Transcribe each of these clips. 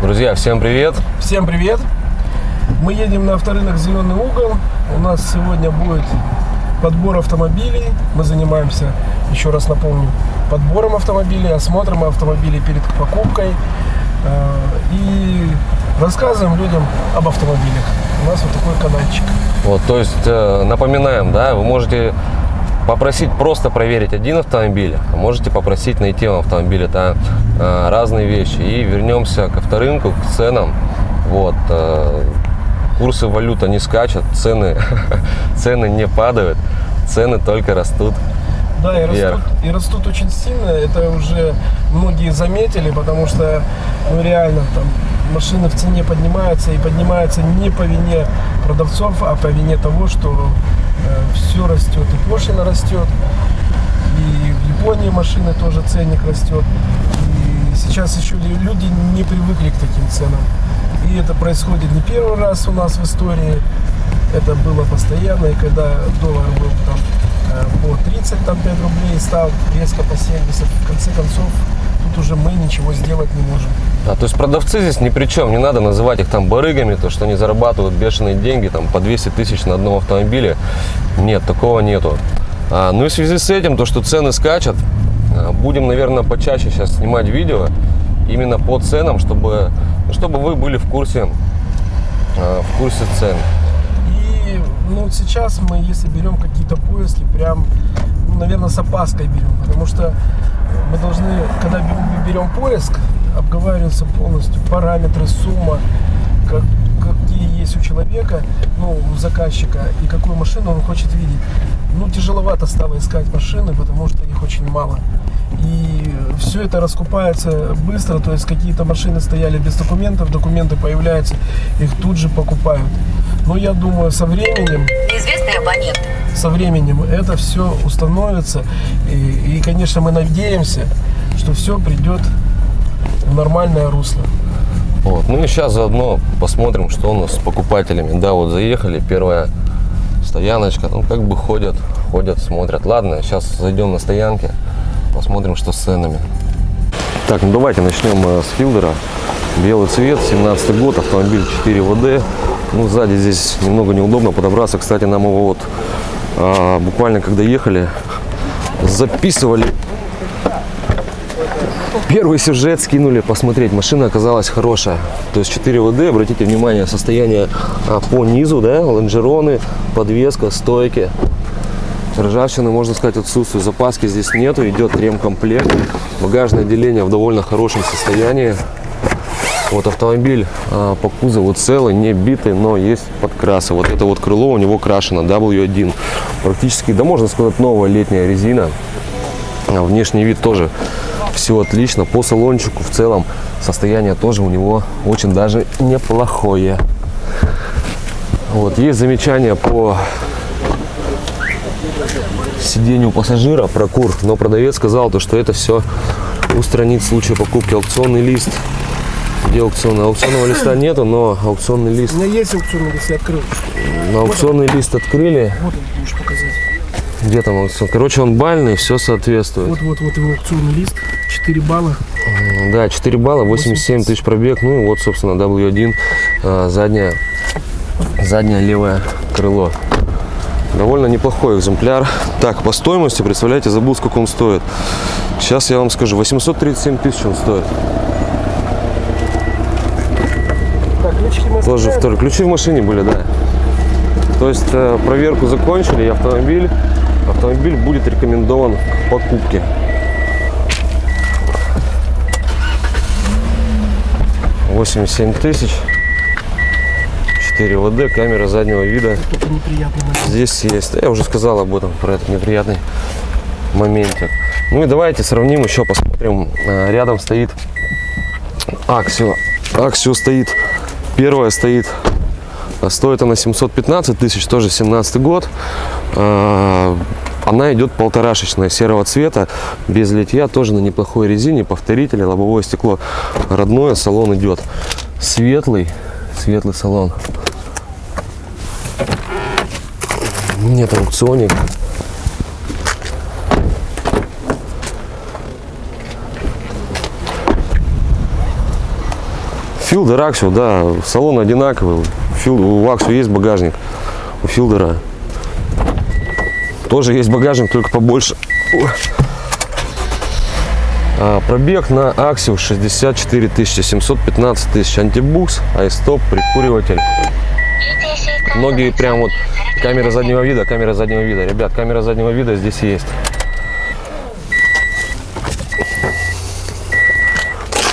Друзья, всем привет! Всем привет! Мы едем на авторынок «Зеленый угол». У нас сегодня будет подбор автомобилей. Мы занимаемся, еще раз напомню, подбором автомобилей, осмотром автомобилей перед покупкой э, и рассказываем людям об автомобилях. У нас вот такой каналчик. Вот, то есть э, напоминаем, да, вы можете попросить просто проверить один автомобиль, а можете попросить найти вам автомобиль. Это э, разные вещи. И вернемся к авторынку, к ценам. Вот, э, курсы валют, они скачут, цены, цены не падают, цены только растут. Да, и растут, и растут очень сильно. Это уже многие заметили, потому что, ну реально, там машины в цене поднимаются и поднимаются не по вине продавцов, а по вине того, что э, все растет, и пошлина растет, и в Японии машины тоже ценник растет. И сейчас еще люди не привыкли к таким ценам. И это происходит не первый раз у нас в истории. Это было постоянно, и когда доллар был там э, по 35 рублей, стал резко по 70, в конце концов тут уже мы ничего сделать не можем. А, то есть продавцы здесь ни при чем, не надо называть их там барыгами, то что они зарабатывают бешеные деньги, там по 200 тысяч на одном автомобиле. Нет, такого нету. А, ну и в связи с этим, то что цены скачут, а, будем, наверное, почаще сейчас снимать видео именно по ценам, чтобы, чтобы вы были в курсе, а, в курсе цен. И ну, сейчас мы, если берем какие-то поиски, прям, ну, наверное, с опаской берем, потому что мы должны, когда берем поиск, обговариваются полностью параметры, сумма, как, какие есть у человека, ну, у заказчика, и какую машину он хочет видеть. Ну, тяжеловато стало искать машины, потому что их очень мало. И все это раскупается быстро, то есть какие-то машины стояли без документов, документы появляются, их тут же покупают. Но я думаю, со временем... Неизвестный абонент. Со временем это все установится. И, и, конечно, мы надеемся, что все придет в нормальное русло. Вот. Ну и сейчас заодно посмотрим, что у нас с покупателями. Да, вот заехали, первая стояночка. Ну, как бы ходят, ходят, смотрят. Ладно, сейчас зайдем на стоянки, посмотрим, что с ценами. Так, ну давайте начнем э, с филдера. Белый цвет, 17 год, автомобиль 4 ВД. Ну, сзади здесь немного неудобно подобраться. Кстати, нам его вот а, буквально когда ехали, записывали Первый сюжет скинули посмотреть. Машина оказалась хорошая. То есть 4 ВД. Обратите внимание, состояние а, по низу, да, лонжероны, подвеска, стойки. Ржавчины, можно сказать, отсутствует. Запаски здесь нету. Идет ремкомплект. Багажное отделение в довольно хорошем состоянии. Вот автомобиль а, по кузову целый, не битый, но есть подкрасы. Вот это вот крыло у него крашено W1. Практически, да можно сказать, новая летняя резина. А, внешний вид тоже все отлично. По салончику в целом состояние тоже у него очень даже неплохое. Вот, есть замечания по сидению пассажира, прокур, но продавец сказал, то, что это все устранит в случае покупки аукционный лист. Где аукционный? Аукционного листа нету, но аукционный лист... У меня есть аукционный лист, я открыл. На аукционный вот лист открыли. Вот он, можешь показать. Где там аукцион? Короче, он бальный, все соответствует. Вот, вот, вот его аукционный лист. 4 балла. Да, 4 балла, 87 тысяч пробег. Ну и вот, собственно, W1, а, задняя, заднее левое крыло. Довольно неплохой экземпляр. Так, по стоимости, представляете, забыл, сколько он стоит. Сейчас я вам скажу, 837 тысяч он стоит. Так, ключики мы Тоже второй. Ключи в машине были, да. То есть э, проверку закончили, и автомобиль, автомобиль будет рекомендован к покупке. 87 тысяч 4 ВД, камера заднего вида здесь есть. Я уже сказал об этом, про этот неприятный моментик. Ну и давайте сравним еще, посмотрим. А, рядом стоит Аксио. Аксио стоит, первая стоит, а, стоит она 715 тысяч, тоже 17 год. А, она идет полторашечная, серого цвета, без литья, тоже на неплохой резине, повторители, лобовое стекло родное, салон идет светлый, светлый салон. Нет аукционик. Филдер Аксио, да, салон одинаковый. Фил, у Аксио есть багажник, у Филдера тоже есть багажник, только побольше. А, пробег на Аксио 64 тысячи, 715 тысяч. Антибукс, айстоп, прикуриватель. Многие прям вот камера заднего вида, камера заднего вида. Ребят, камера заднего вида здесь есть.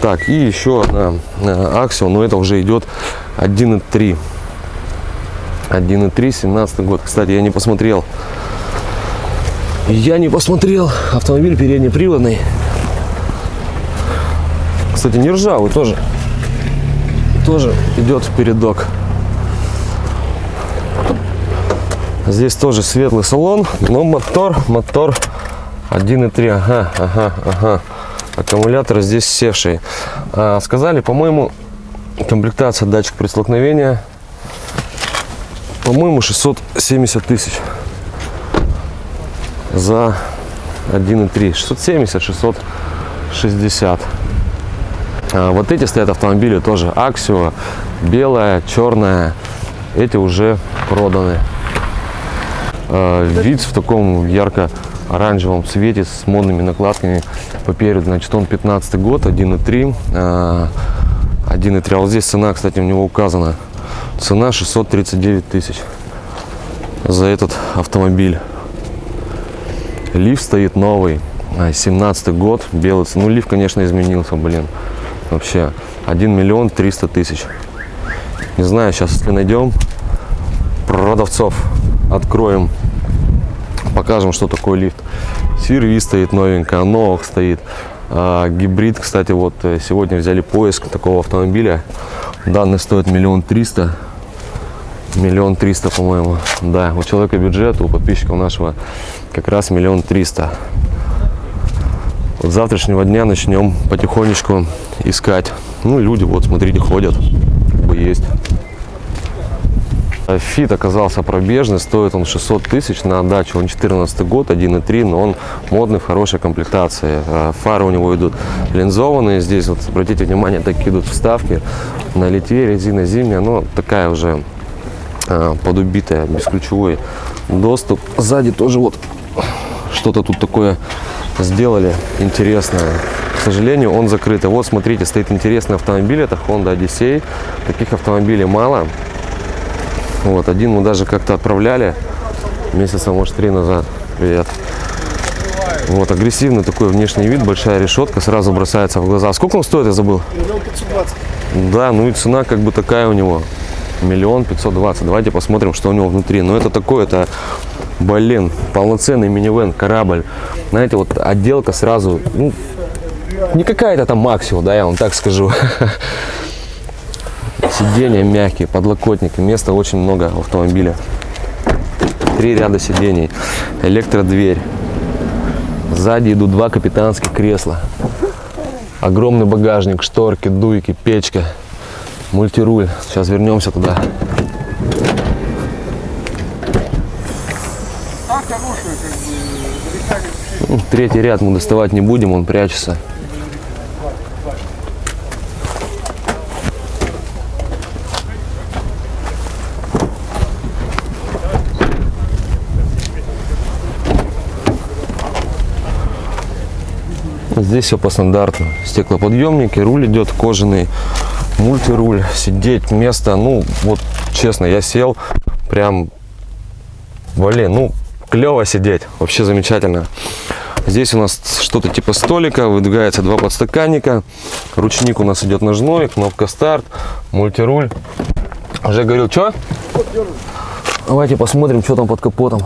Так, и еще одна Аксио, но это уже идет 1.3. 1.3, 17 год. Кстати, я не посмотрел. Я не посмотрел. Автомобиль переднеприводный. Кстати, не ржавый тоже. Тоже идет передок. Здесь тоже светлый салон, но мотор, мотор 1.3. Ага, ага, ага. Аккумулятор здесь севший. А, сказали, по-моему, комплектация датчик при столкновении. По-моему, 670 тысяч за 1.3. 670, 660. А, вот эти стоят автомобили тоже. Аксио, белая, черная. Эти уже проданы. А, вид в таком ярко-оранжевом цвете с модными накладками по переду. Значит, он 15 год, 1.3. 1.3. А вот здесь цена, кстати, у него указана. Цена 639 тысяч за этот автомобиль. Лифт стоит новый, 17 год, белый. Ну, лифт, конечно, изменился, блин. Вообще, 1 миллион 300 тысяч. Не знаю, сейчас, если найдем продавцов, откроем, покажем, что такое лифт. Сирви стоит новенькая, Новых стоит. А, гибрид, кстати, вот э, сегодня взяли поиск такого автомобиля. Данный стоит миллион триста. Миллион триста, по-моему. Да, у человека бюджет, у подписчиков нашего как раз миллион триста. Вот завтрашнего дня начнем потихонечку искать. Ну, люди, вот, смотрите, ходят, есть. Фит оказался пробежный, стоит он 600 тысяч на отдачу, он 14 год, 1.3, но он модный, в хорошей комплектации. А фары у него идут линзованные, здесь вот, обратите внимание, такие идут вставки на Литве, резина зимняя, но такая уже а, подубитая, бесключевой доступ. Сзади тоже вот что-то тут такое сделали интересное. К сожалению, он закрыт. Вот, смотрите, стоит интересный автомобиль. Это Honda Odyssey. Таких автомобилей мало. Вот, один мы даже как-то отправляли месяца, может, три назад. Привет. Вот, агрессивный такой внешний вид, большая решетка, сразу бросается в глаза. Сколько он стоит, я забыл? Миллион пятьсот двадцать. Да, ну и цена как бы такая у него. Миллион пятьсот двадцать. Давайте посмотрим, что у него внутри. Но это такое, это Блин, полноценный минивэн, корабль. Знаете, вот отделка сразу, ну, не какая-то там Максио, да, я вам так скажу. Сиденья мягкие, подлокотники, места очень много в автомобиле. Три ряда сидений, электродверь. Сзади идут два капитанских кресла. Огромный багажник, шторки, дуйки, печка, мультируль. Сейчас вернемся туда. Третий ряд мы доставать не будем, он прячется. Здесь все по стандарту. Стеклоподъемники, руль идет кожаный, мультируль, сидеть, место. Ну, вот честно, я сел прям, блин, ну, клево сидеть, вообще замечательно. Здесь у нас что-то типа столика, выдвигается два подстаканника, ручник у нас идет ножной, кнопка старт, мультируль. Уже говорил, что? Давайте посмотрим, что там под капотом.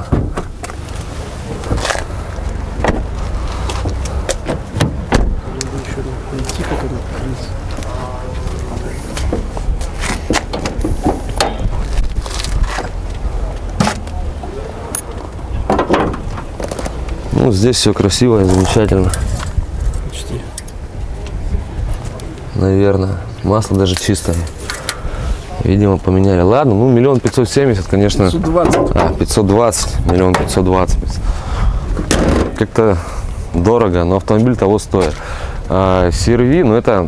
Ну, здесь все красиво и замечательно. Почти. Наверное. Масло даже чистое. Видимо, поменяли. Ладно, ну, миллион пятьсот семьдесят, конечно. 520. А, 520, миллион пятьсот двадцать. Как-то дорого, но автомобиль того стоит. А, CRV, ну это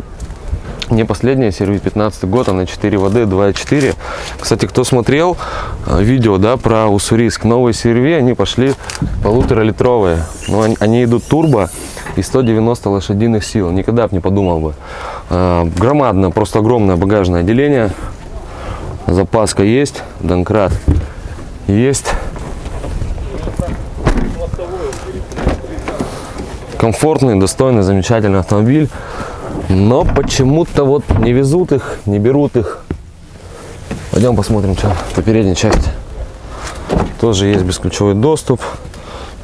Не последняя, сервис 15 год, она 4 воды, 2.4. Кстати, кто смотрел э, видео, да, про Уссурийск, новые серви, они пошли полуторалитровые. Но они, они идут турбо и 190 лошадиных сил. Никогда бы не подумал бы. Э, Громадное, просто огромное багажное отделение. Запаска есть, донкрат есть. Комфортный, достойный, замечательный автомобиль. Но почему-то вот не везут их, не берут их. Пойдем посмотрим, что по передней части. Тоже есть бесключевой доступ.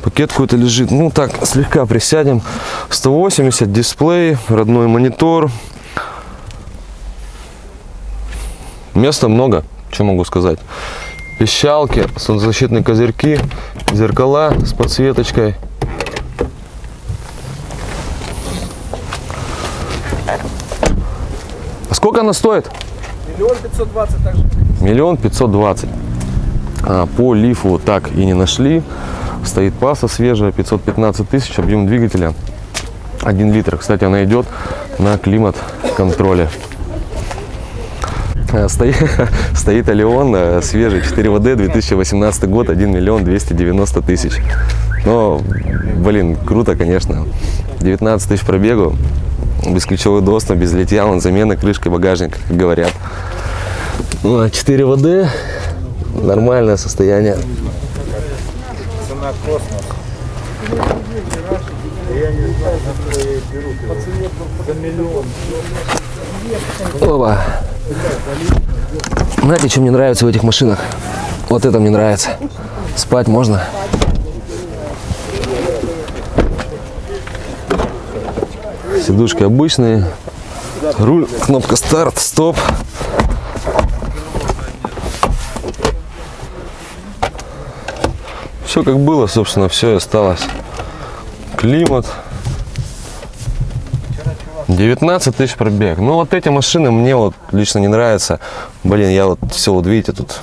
Пакет какой-то лежит. Ну так, слегка присядем. 180, дисплей, родной монитор. Места много, что могу сказать. Пищалки, солнцезащитные козырьки, зеркала с подсветочкой. А сколько она стоит? Миллион пятьсот двадцать также. Миллион пятьсот двадцать. А, По лифу так и не нашли. Стоит паса свежая, 515 тысяч, объем двигателя 1 литр. Кстати, она идет на климат-контроле. А, Стоит, стоит Алион э, свежий, 4 ВД, 2018 год, 1 миллион 290 тысяч. Но, блин, круто, конечно. 19 тысяч пробегу, бесключевой доступ, без литья, он замена крышки багажника, как говорят. Ну, а 4 ВД, нормальное состояние. Цена. Оба. Знаете, что мне нравится в этих машинах? Вот это мне нравится. Спать можно. Сидушки обычные. Руль, кнопка старт, стоп. Все как было, собственно, все и осталось. Климат. 19 тысяч пробег. Ну, вот эти машины мне вот лично не нравятся. Блин, я вот все, вот видите, тут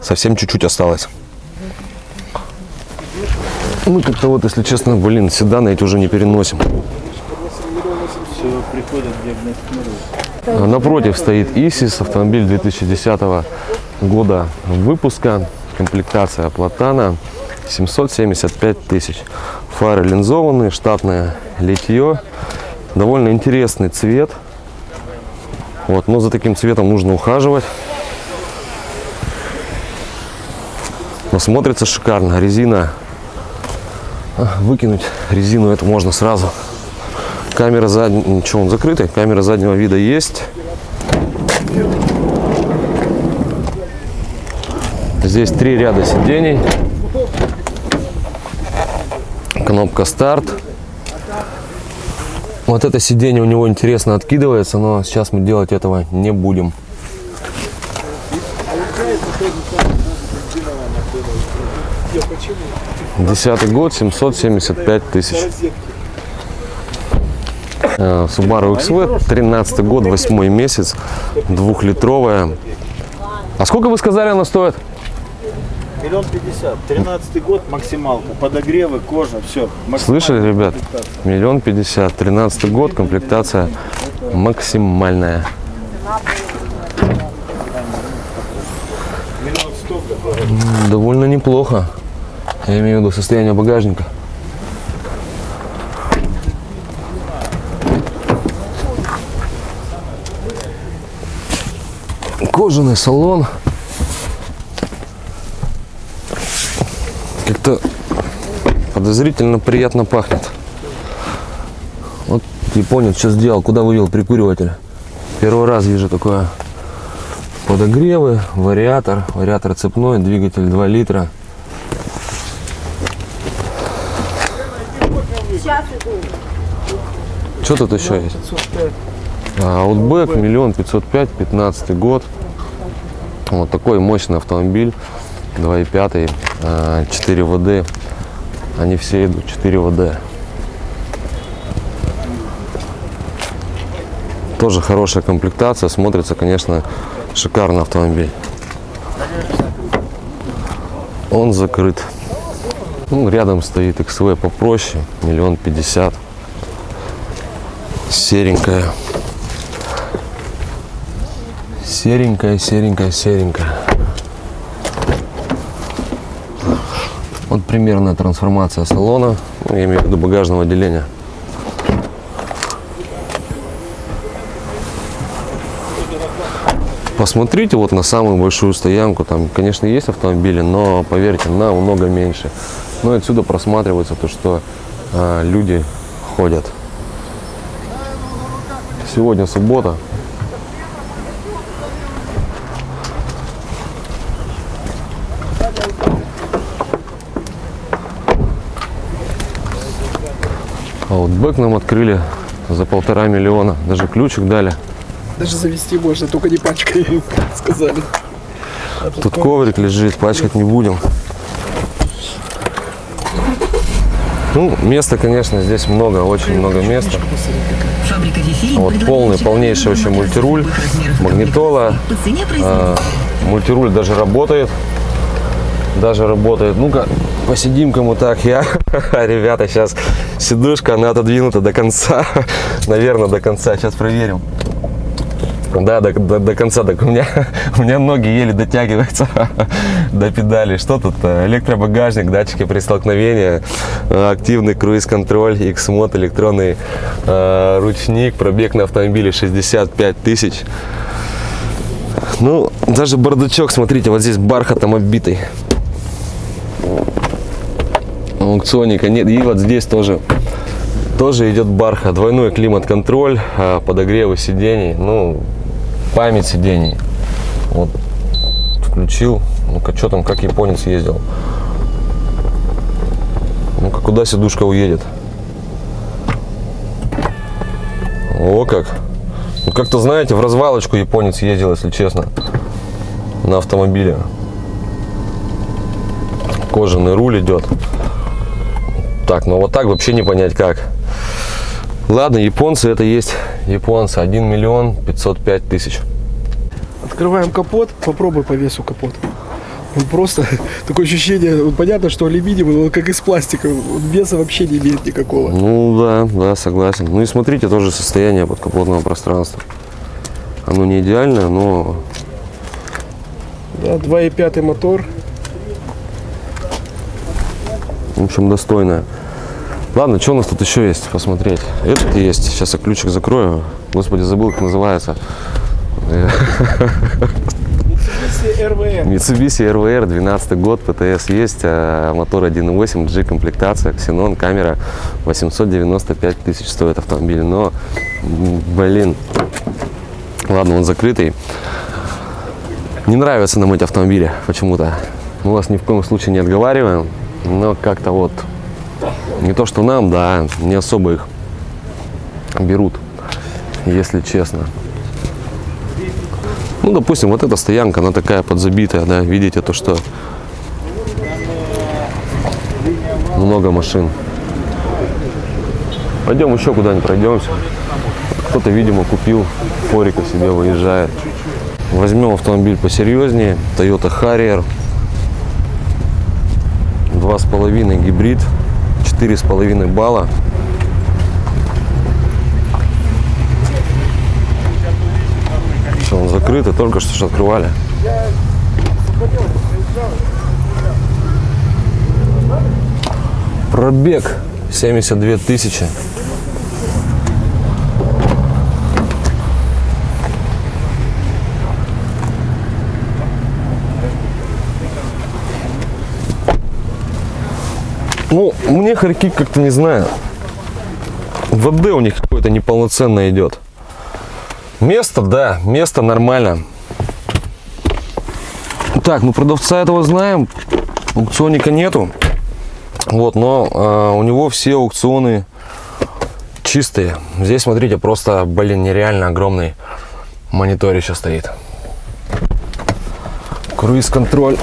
совсем чуть-чуть осталось. Мы как-то вот, если честно, блин, седаны эти уже не переносим. Все приходят диагностируют. А Напротив стоит Исис, автомобиль 2010 года выпуска, комплектация Платана, 775 тысяч. Фары линзованные, штатное литье, довольно интересный цвет. Вот, но за таким цветом нужно ухаживать. Но смотрится шикарно. Резина, выкинуть резину это можно сразу. Камера заднего, ничего, он закрытый. Камера заднего вида есть. Здесь три ряда сидений. Кнопка старт. Вот это сиденье у него интересно откидывается, но сейчас мы делать этого не будем. Десятый год, 775 тысяч. Э, Subaru XV, 13 год, 8 месяц, двухлитровая. А сколько вы сказали она стоит? Миллион пятьдесят. Тринадцатый год максималка. Подогревы, кожа, все. Слышали, ребят? Миллион пятьдесят, 13 год, комплектация максимальная. Довольно неплохо. Я имею в виду состояние багажника. Кожаный салон. Как-то подозрительно приятно пахнет. Вот японец что сделал, куда вывел прикуриватель. Первый раз вижу такое. Подогревы, вариатор, вариатор цепной, двигатель 2 литра. Что тут еще есть? 505. А, Outback, миллион пятьсот пять, пятнадцатый год. Вот такой мощный автомобиль, 2.5, а, 4 ВД. Они все идут 4 ВД. Тоже хорошая комплектация, смотрится, конечно, шикарный автомобиль. Он закрыт. Ну, рядом стоит XV попроще, миллион пятьдесят. Серенькая. Серенькая, серенькая, серенькая. Вот примерная трансформация салона, ну, я имею в виду багажного отделения. Посмотрите вот на самую большую стоянку. Там, конечно, есть автомобили, но поверьте, намного меньше. Но отсюда просматривается то, что а, люди ходят. Сегодня суббота. А вот бэк нам открыли за полтора миллиона. Даже ключик дали. Даже завести можно, только не пачкой, сказали. А Тут коврик лежит, пачкать не будем. Ну, места, конечно, здесь много, очень много места. Вифи Вот полный, полнейший вообще мультируль, магнитола. По цене А, производителя. мультируль даже работает. Даже работает. Ну-ка, посидим кому так. Я, ребята, сейчас сидушка, она отодвинута до конца. Наверное, до конца. Сейчас проверим. Да, до, до, до конца. Так у меня, у меня ноги еле дотягиваются до педали. Что тут? э, Электробагажник, датчики при столкновении, э, активный круиз-контроль, X-мод, электронный э, ручник, пробег на автомобиле 65 тысяч. Ну, даже бардачок, смотрите, вот здесь бархатом оббитый. Аукционника нет. И вот здесь тоже, тоже идет бархат. Двойной климат-контроль, а, подогревы сидений, ну, память сидений. Вот, включил. Ну-ка, что там, как японец ездил. Ну-ка, куда сидушка уедет? О, как. Ну, как-то, знаете, в развалочку японец ездил, если честно, на автомобиле. Кожаный руль идет. Так, ну вот так вообще не понять как. Ладно, японцы это есть японцы. 1 миллион 505 тысяч. Открываем капот, попробуй по весу капот. Он просто, такое ощущение, вот понятно, что алюминиевый, но он как из пластика, он веса вообще не имеет никакого. Ну да, да, согласен. Ну и смотрите тоже состояние подкапотного пространства. Оно не идеальное, но Да, 2,5 мотор. в общем достойное. Ладно, что у нас тут еще есть посмотреть? Этот есть. Сейчас я ключик закрою. Господи, забыл, как называется. Mitsubishi RVR. Mitsubishi RVR, 12 год, ПТС есть, а мотор 1.8, G комплектация, ксенон, камера, 895 тысяч стоит автомобиль, но, блин, ладно, он закрытый. Не нравится нам эти автомобили почему-то. Мы вас ни в коем случае не отговариваем, но как-то вот, не то что нам, да, не особо их берут, если честно. Ну, допустим, вот эта стоянка, она такая подзабитая, да, видите, то, что много машин. Пойдем еще куда-нибудь пройдемся. Кто-то, видимо, купил форика себе, выезжает. Возьмем автомобиль посерьезнее. Toyota Harrier. Два с половиной гибрид. Четыре с половиной балла. Все, он закрытый, только что ж открывали. Пробег 72 тысячи. Ну, мне хорьки как-то не знаю. ВД у них какое-то неполноценное идет. Место, да, место нормально. Так, ну продавца этого знаем, аукционника нету. Вот, но а, у него все аукционы чистые. Здесь, смотрите, просто, блин, нереально огромный мониторище стоит. Круиз-контроль.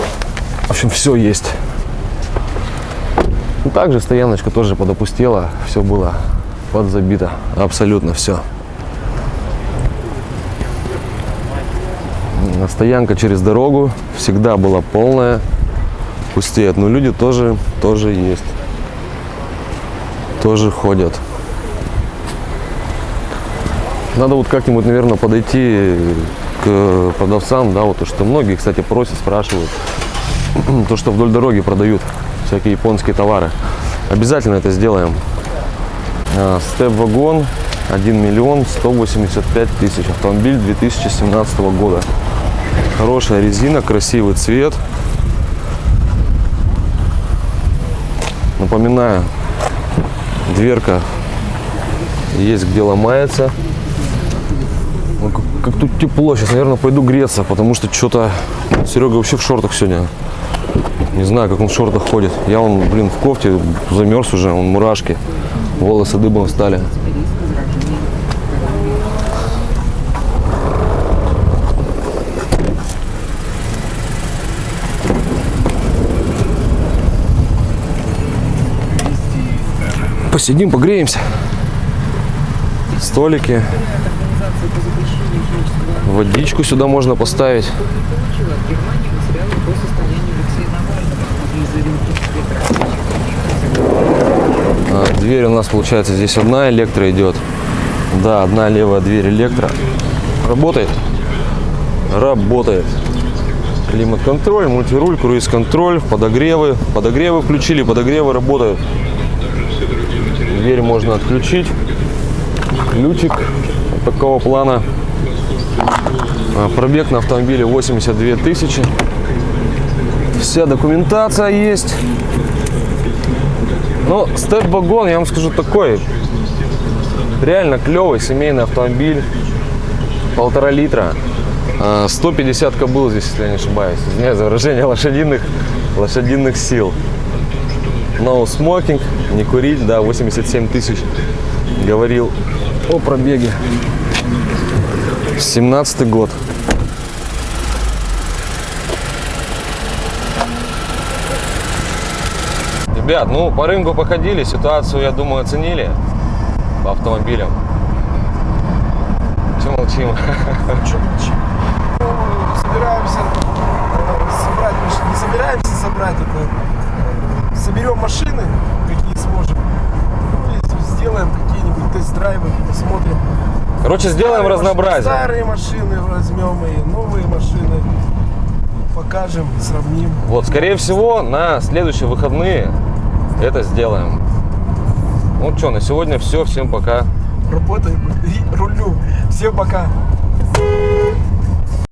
В общем, все есть. Также стояночка тоже подопустела. Все было подзабито. Абсолютно все. Стоянка через дорогу всегда была полная, пустеет. Но люди тоже, тоже есть. Тоже ходят. Надо вот как-нибудь, наверное, подойти к продавцам, да, вот то, что многие, кстати, просят, спрашивают, то, что вдоль дороги продают всякие японские товары. Обязательно это сделаем. А, Степ-вагон 1 миллион 185 тысяч. Автомобиль 2017 года. Хорошая резина, красивый цвет. Напоминаю, дверка есть где ломается. Как, как тут тепло. Сейчас, наверное, пойду греться, потому что что-то Серега вообще в шортах сегодня. Не знаю, как он в шортах ходит. Я он, блин, в кофте замерз уже, он мурашки. Волосы дыбом стали. Посидим, погреемся. Столики. Водичку сюда можно поставить. Дверь у нас получается здесь одна электро идет. Да, одна левая дверь электро. Работает? Работает. Климат-контроль, мультируль, круиз-контроль, подогревы. Подогревы включили, подогревы работают. Дверь можно отключить. Ключик такого плана. А, Пробег на автомобиле 82 тысячи. Вся документация есть. Но степ-вагон, я вам скажу, такой. Реально клевый семейный автомобиль. Полтора литра. А, 150 кобыл здесь, если я не ошибаюсь. Извиняюсь за выражение лошадиных, лошадиных сил. No smoking, не курить, да, 87 тысяч. Говорил о пробеге. 17 год. Ребят, ну по рынку походили, ситуацию, я думаю, оценили по автомобилям. Че молчим? Чё молчим? Ну, собираемся э, собрать. Не собираемся собрать это. э, Соберем машины, какие сможем. Ну, и сделаем какие-нибудь тест-драйвы, посмотрим. Короче, сделаем Старые разнообразие. машины- Старые машины возьмем и новые машины. Покажем, сравним. Вот, скорее всего, на следующие выходные это сделаем. Ну что, на сегодня все. Всем пока. Работаем и рулю. Всем пока.